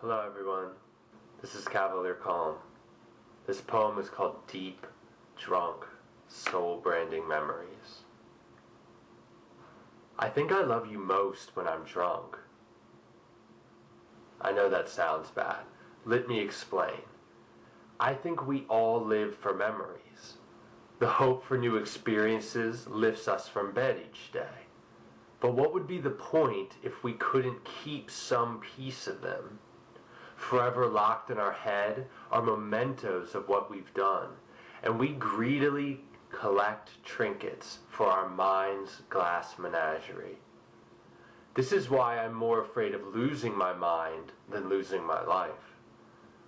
Hello everyone, this is Cavalier Calm. This poem is called Deep, Drunk, Soul Branding Memories. I think I love you most when I'm drunk. I know that sounds bad. Let me explain. I think we all live for memories. The hope for new experiences lifts us from bed each day. But what would be the point if we couldn't keep some piece of them? Forever locked in our head are mementos of what we've done, and we greedily collect trinkets for our mind's glass menagerie. This is why I'm more afraid of losing my mind than losing my life.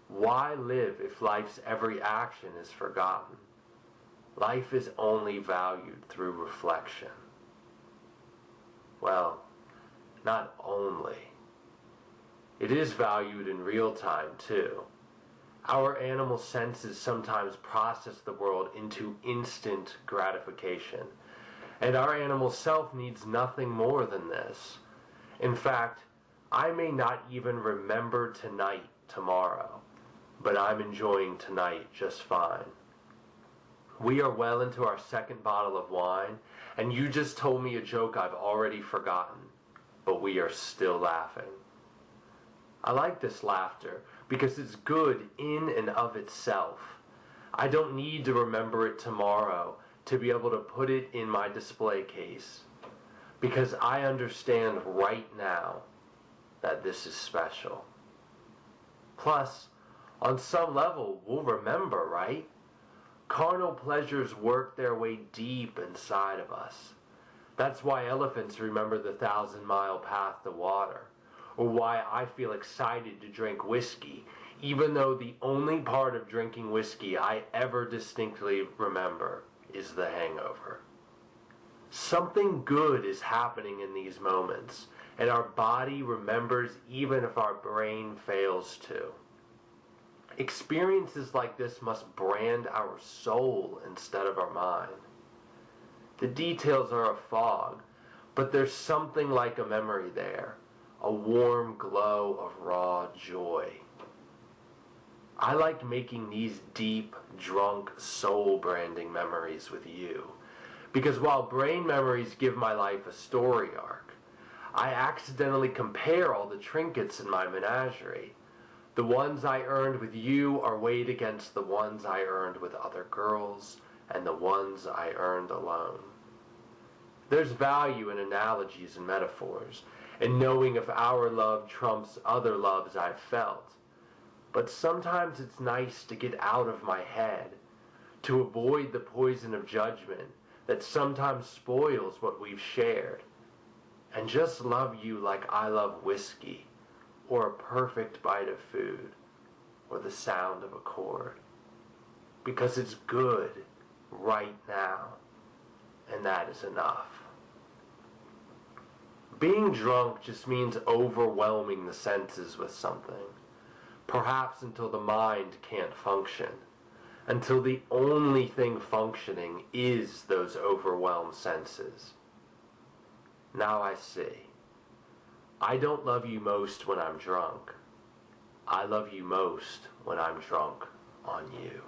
Why live if life's every action is forgotten? Life is only valued through reflection. Well, not only. It is valued in real time, too. Our animal senses sometimes process the world into instant gratification, and our animal self needs nothing more than this. In fact, I may not even remember tonight tomorrow, but I'm enjoying tonight just fine. We are well into our second bottle of wine, and you just told me a joke I've already forgotten, but we are still laughing. I like this laughter because it's good in and of itself. I don't need to remember it tomorrow to be able to put it in my display case because I understand right now that this is special. Plus, on some level, we'll remember, right? Carnal pleasures work their way deep inside of us. That's why elephants remember the thousand mile path to water, or why I feel excited to drink whiskey, even though the only part of drinking whiskey I ever distinctly remember is the hangover. Something good is happening in these moments, and our body remembers even if our brain fails to. Experiences like this must brand our soul instead of our mind. The details are a fog, but there's something like a memory there, a warm glow of raw joy. I like making these deep, drunk, soul branding memories with you. Because while brain memories give my life a story arc, I accidentally compare all the trinkets in my menagerie the ones I earned with you are weighed against the ones I earned with other girls and the ones I earned alone. There's value in analogies and metaphors, and knowing if our love trumps other loves I've felt. But sometimes it's nice to get out of my head, to avoid the poison of judgment that sometimes spoils what we've shared, and just love you like I love whiskey or a perfect bite of food, or the sound of a chord. Because it's good right now, and that is enough. Being drunk just means overwhelming the senses with something, perhaps until the mind can't function, until the only thing functioning is those overwhelmed senses. Now I see. I don't love you most when I'm drunk. I love you most when I'm drunk on you.